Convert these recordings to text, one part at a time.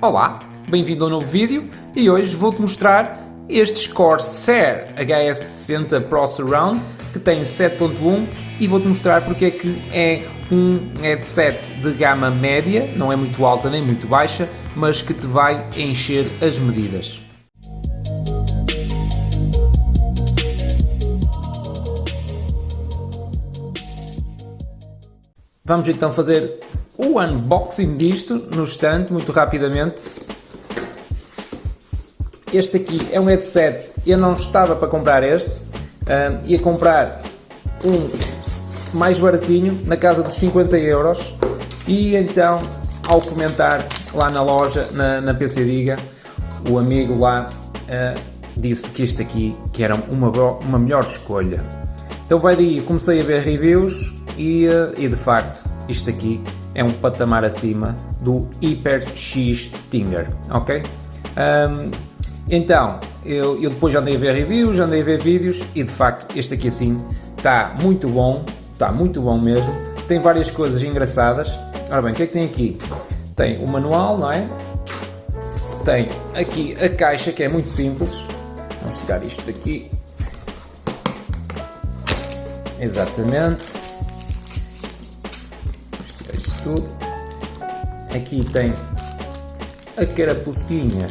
Olá, bem-vindo ao novo vídeo e hoje vou-te mostrar este Corsair HS60 Pro Surround que tem 7.1 e vou-te mostrar porque é que é um headset de gama média, não é muito alta nem muito baixa, mas que te vai encher as medidas. Vamos então fazer o unboxing disto no estante, muito rapidamente. Este aqui é um headset, eu não estava para comprar este, uh, ia comprar um mais baratinho, na casa dos 50 euros, e então ao comentar lá na loja, na, na PC Diga, o amigo lá uh, disse que este aqui que era uma, uma melhor escolha. Então vai daí, comecei a ver reviews, e, eh, e de facto isto aqui é um patamar acima do Hyper X Stinger, ok? Um, então, eu, eu, depois andei a ver reviews, andei a ver vídeos e de facto este aqui assim está muito bom, está muito bom mesmo, tem várias coisas engraçadas. Ora bem, o que é que tem aqui? Tem o manual, não é? Tem aqui a caixa que é muito simples, vamos tirar isto daqui. Exatamente tudo. Aqui tem a carapucinha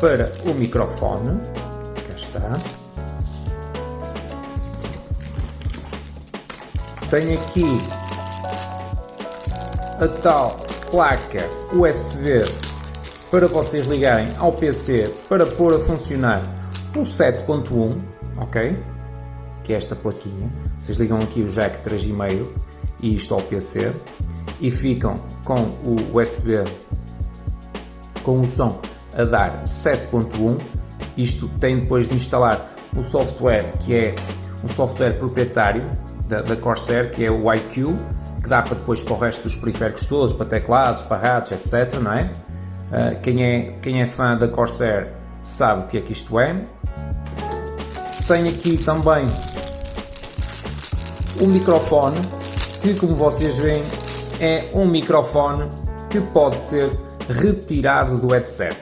para o microfone. Cá está. Tem aqui a tal placa USB para vocês ligarem ao PC para pôr a funcionar o 7.1, ok? Que é esta plaquinha. Vocês ligam aqui o jack 3,5 e isto ao PC e ficam com o USB com o som a dar 7.1 isto tem depois de instalar o software que é um software proprietário da, da Corsair que é o iQ que dá para depois para o resto dos periféricos todos, para teclados, para rádios, etc. Não é? Uh, quem, é, quem é fã da Corsair sabe o que é que isto é. Tenho aqui também o microfone que como vocês veem é um microfone que pode ser retirado do headset.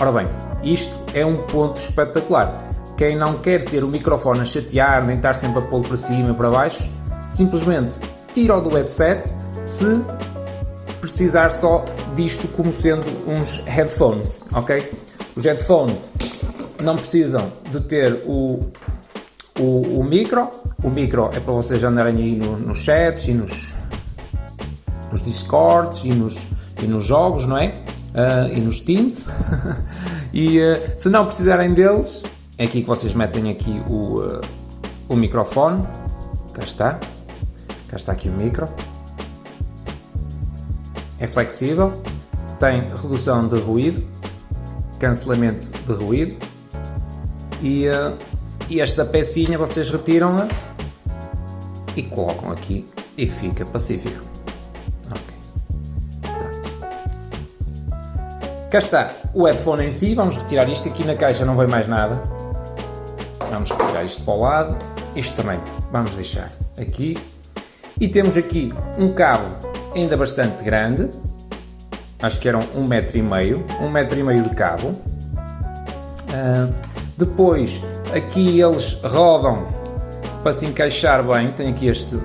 Ora bem, isto é um ponto espetacular. Quem não quer ter o microfone a chatear, nem estar sempre a pô-lo para cima e para baixo, simplesmente tira-o do headset se precisar só disto como sendo uns headphones, ok? Os headphones não precisam de ter o, o, o micro, o micro é para vocês andarem aí no, nos chats e nos, nos Discords e nos, e nos jogos, não é? Uh, e nos Teams. e uh, se não precisarem deles, é aqui que vocês metem aqui o, uh, o microfone. Cá está. Cá está aqui o micro. É flexível, tem redução de ruído, cancelamento de ruído e, e esta pecinha vocês retiram-a e colocam aqui e fica pacífico. Cá está o headphone em si, vamos retirar isto, aqui na caixa não vem mais nada. Vamos retirar isto para o lado, isto também vamos deixar aqui. E temos aqui um cabo ainda bastante grande, acho que eram um metro e meio, um metro e meio de cabo. Uh, depois aqui eles rodam para se encaixar bem, tem aqui este,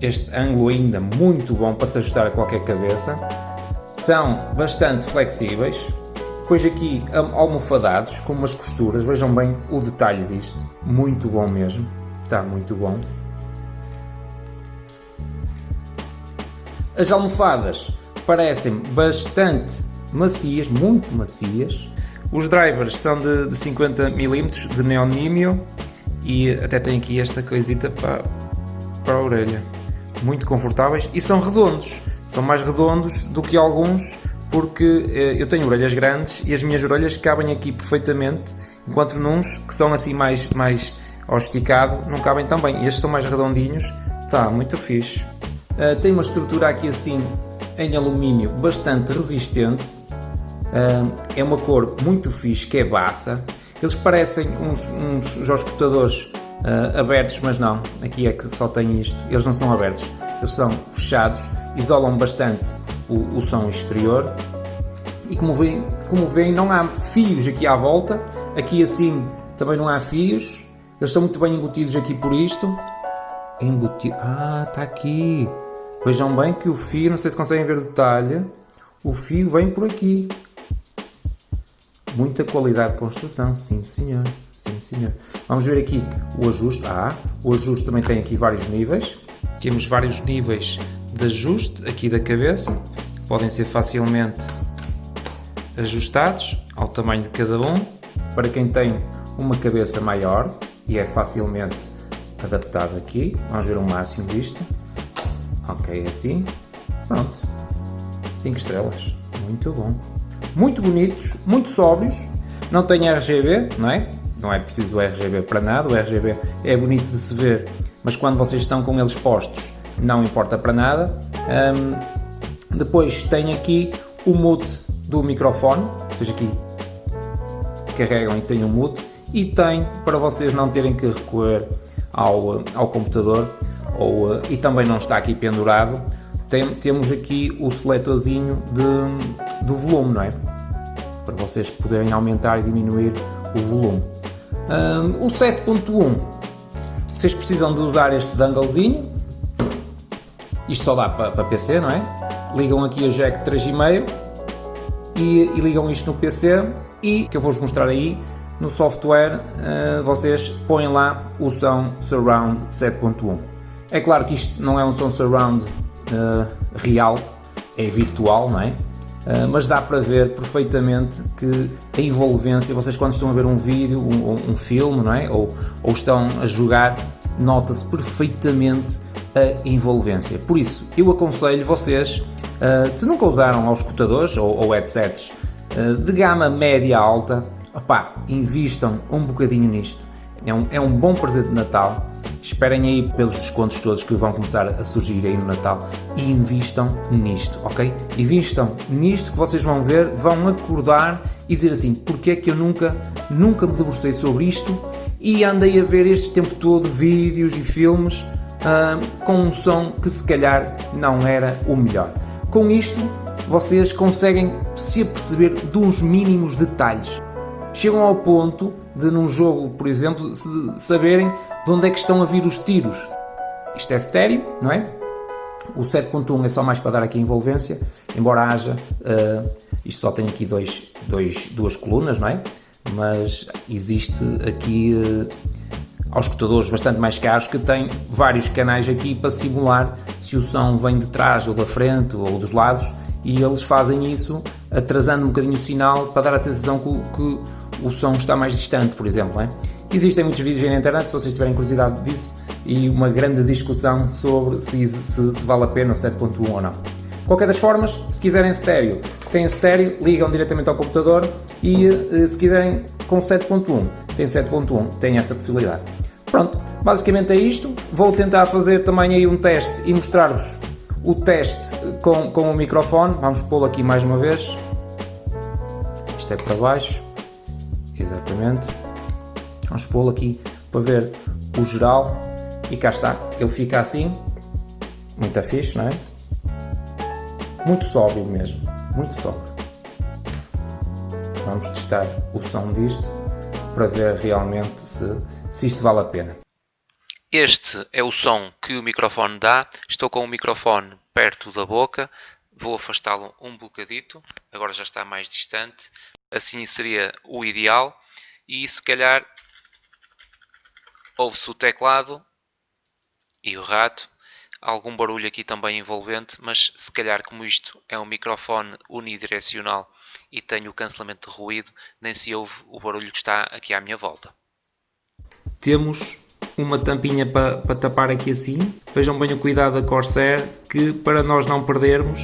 este ângulo ainda muito bom para se ajustar a qualquer cabeça são bastante flexíveis. Depois aqui almofadados com umas costuras, vejam bem o detalhe disto, muito bom mesmo, está muito bom. As almofadas parecem bastante macias, muito macias. Os drivers são de, de 50mm de neonímio e até tem aqui esta coisita para, para a orelha. Muito confortáveis e são redondos são mais redondos do que alguns porque eh, eu tenho orelhas grandes e as minhas orelhas cabem aqui perfeitamente, enquanto nuns que são assim mais, mais ao esticado não cabem tão bem. Estes são mais redondinhos, está muito fixe. Uh, tem uma estrutura aqui assim em alumínio bastante resistente, uh, é uma cor muito fixe que é baça. Eles parecem uns, uns escutadores uh, abertos, mas não, aqui é que só tem isto, eles não são abertos, eles são fechados isolam bastante o, o som exterior e como veem, como veem não há fios aqui à volta, aqui assim também não há fios, eles são muito bem embutidos aqui por isto, embutido, ah está aqui, vejam bem que o fio, não sei se conseguem ver o detalhe, o fio vem por aqui, muita qualidade de construção, sim senhor, sim senhor. Vamos ver aqui o ajuste, ah, o ajuste também tem aqui vários níveis, temos vários níveis de ajuste aqui da cabeça, podem ser facilmente ajustados ao tamanho de cada um, para quem tem uma cabeça maior e é facilmente adaptado aqui, vamos ver o máximo disto, ok, assim, pronto, 5 estrelas, muito bom, muito bonitos, muito sóbrios, não tem RGB, não é? Não é preciso RGB para nada, o RGB é bonito de se ver, mas quando vocês estão com eles postos não importa para nada. Um, depois tem aqui o mute do microfone, ou seja, aqui carregam e tem o mute e tem para vocês não terem que recorrer ao, ao computador ou, e também não está aqui pendurado. Tem, temos aqui o seletorzinho de, do volume, não é? Para vocês poderem aumentar e diminuir o volume. Um, o 7.1, vocês precisam de usar este danglezinho, isto só dá para, para PC, não é? Ligam aqui a jack 3.5 e, e ligam isto no PC e que eu vou-vos mostrar aí no software uh, vocês põem lá o som Surround 7.1 é claro que isto não é um som Surround uh, real é virtual, não é? Uh, mas dá para ver perfeitamente que a envolvência, vocês quando estão a ver um vídeo, um, um filme, não é? Ou, ou estão a jogar, nota-se perfeitamente a envolvência. Por isso, eu aconselho vocês, uh, se nunca usaram escutadores ou, ou headsets uh, de gama média alta, opá, invistam um bocadinho nisto. É um, é um bom presente de Natal. Esperem aí pelos descontos todos que vão começar a surgir aí no Natal e invistam nisto, ok? Invistam nisto que vocês vão ver, vão acordar e dizer assim, porque é que eu nunca, nunca me debrucei sobre isto e andei a ver este tempo todo vídeos e filmes com um som que se calhar não era o melhor. Com isto, vocês conseguem se aperceber dos mínimos detalhes. Chegam ao ponto de, num jogo, por exemplo, saberem de onde é que estão a vir os tiros. Isto é estéreo, não é? O 7.1 é só mais para dar aqui envolvência, embora haja, uh, isto só tem aqui dois, dois, duas colunas, não é? Mas existe aqui uh, aos escutadores bastante mais caros que têm vários canais aqui para simular se o som vem de trás ou da frente ou dos lados e eles fazem isso atrasando um bocadinho o sinal para dar a sensação que, que o som está mais distante, por exemplo. É? Existem muitos vídeos aí na internet, se vocês tiverem curiosidade disso, e uma grande discussão sobre se, se, se vale a pena o 7.1 ou não. Qualquer das formas, se quiserem estéreo, têm estéreo, ligam diretamente ao computador e eh, se quiserem com 7.1, tem 7.1, tem essa possibilidade. Pronto, basicamente é isto. Vou tentar fazer também aí um teste e mostrar-vos o teste com, com o microfone. Vamos pô-lo aqui mais uma vez. Isto é para baixo. Exatamente. Vamos pô-lo aqui para ver o geral. E cá está. Ele fica assim. Muito fixe, não é? Muito sóbrio mesmo. Muito sóbrio. Vamos testar o som disto para ver realmente se se isto vale a pena. Este é o som que o microfone dá. Estou com o microfone perto da boca. Vou afastá-lo um bocadito. Agora já está mais distante. Assim seria o ideal. E se calhar ouve-se o teclado e o rato. Algum barulho aqui também envolvente, mas se calhar como isto é um microfone unidirecional e tenho o cancelamento de ruído, nem se ouve o barulho que está aqui à minha volta temos uma tampinha para, para tapar aqui assim. Vejam bem o cuidado da Corsair que para nós não perdermos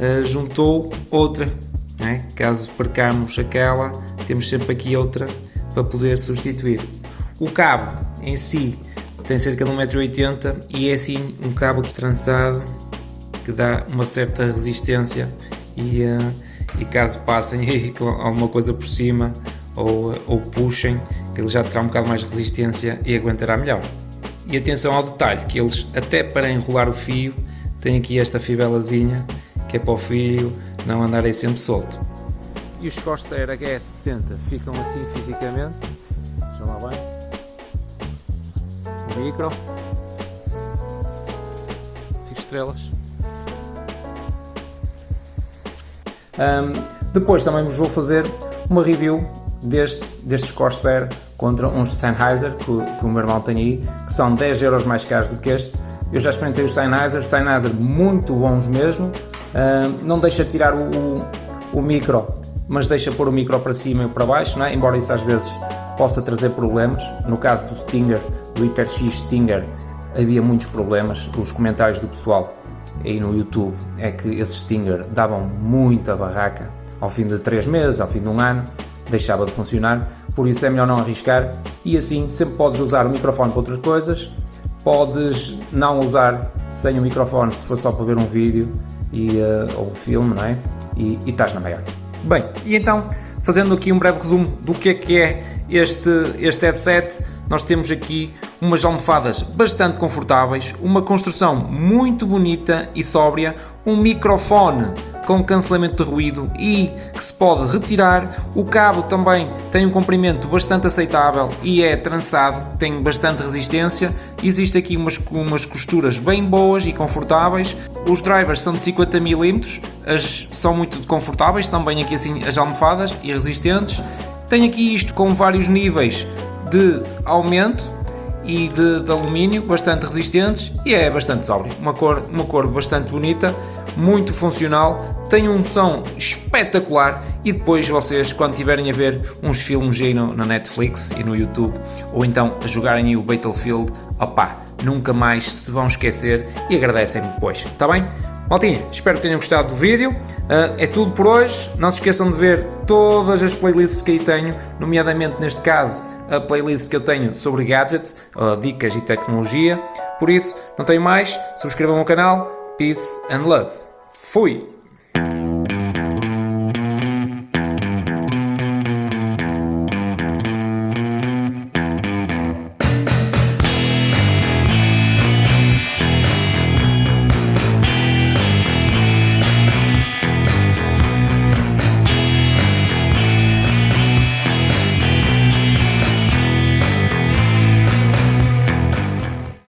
uh, juntou outra. Né? Caso percamos aquela, temos sempre aqui outra para poder substituir. O cabo em si tem cerca de 1,80m e é assim um cabo trançado que dá uma certa resistência e, uh, e caso passem alguma coisa por cima ou, ou puxem, ele já terá um bocado mais de resistência e aguentará melhor. E atenção ao detalhe, que eles até para enrolar o fio têm aqui esta fibelazinha que é para o fio não andar aí sempre solto. e os Corsair HS60 ficam assim fisicamente. Já lá bem. O micro. 5 estrelas. Um, depois também vos vou fazer uma review deste, destes Corsair contra uns Sennheiser que, que, o meu irmão tem aí, que são 10 euros mais caros do que este. Eu já experimentei os Sennheiser, Sennheiser muito bons mesmo. Uh, não deixa tirar o, o, o, micro, mas deixa pôr o micro para cima e para baixo, é? embora isso às vezes possa trazer problemas. No caso do Stinger, do HyperX Stinger, havia muitos problemas. Os comentários do pessoal aí no YouTube é que esses Stinger davam muita barraca ao fim de 3 meses, ao fim de um ano deixava de funcionar, por isso é melhor não arriscar e assim sempre podes usar o microfone para outras coisas, podes não usar sem o microfone se for só para ver um vídeo e, uh, ou um filme, não é? E, e estás na maior. Bem, e então, fazendo aqui um breve resumo do que é que é este, este headset, nós temos aqui umas almofadas bastante confortáveis, uma construção muito bonita e sóbria, um microfone com cancelamento de ruído e que se pode retirar. O cabo também tem um comprimento bastante aceitável e é trançado, tem bastante resistência. Existe aqui umas, umas costuras bem boas e confortáveis. Os drivers são de 50 mm, as, são muito confortáveis, também aqui assim as almofadas e resistentes. Tem aqui isto com vários níveis de aumento e de, de, alumínio, bastante resistentes e é bastante sóbrio. Uma cor, uma cor bastante bonita, muito funcional, tem um som espetacular e depois vocês, quando tiverem a ver uns filmes aí no, na Netflix e no YouTube, ou então a jogarem o Battlefield, opá, nunca mais se vão esquecer e agradecem-me depois, está bem? Maltinha, espero que tenham gostado do vídeo. Uh, é tudo por hoje. Não se esqueçam de ver todas as playlists que aí tenho, nomeadamente neste caso a playlist que eu tenho sobre gadgets, uh, dicas e tecnologia. Por isso, não tenho mais. Subscrevam o canal. Peace and love. Fui!